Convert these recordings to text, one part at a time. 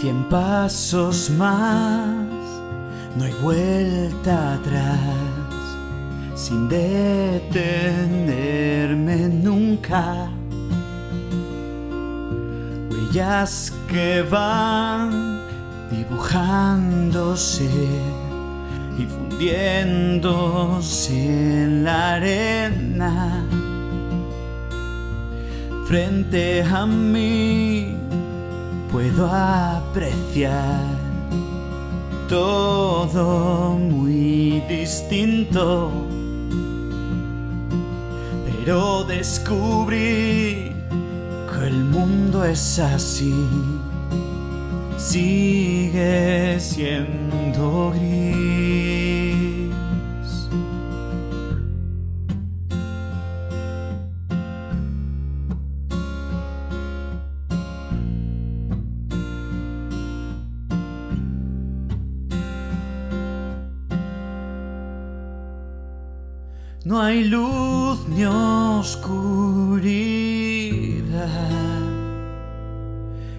Cien pasos más, no hay vuelta atrás, sin detenerme nunca. Huellas que van dibujándose y fundiéndose en la arena frente a mí puedo apreciar todo muy distinto, pero descubrí que el mundo es así, sigue siendo gris. No hay luz ni oscuridad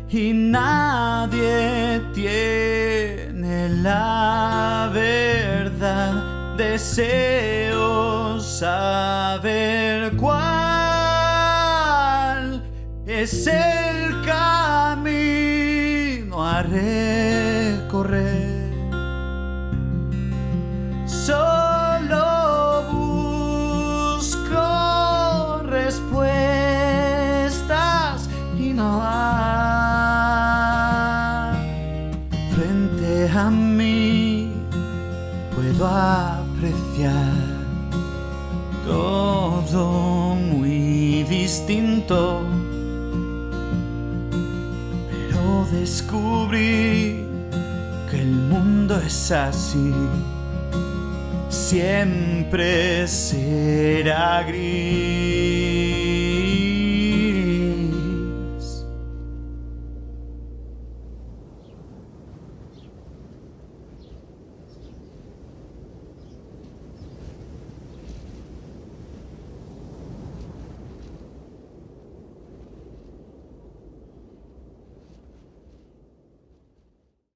y nadie tiene la verdad. Deseo saber cuál es el camino a recorrer. A mí puedo apreciar todo muy distinto, pero descubrí que el mundo es así siempre será gris.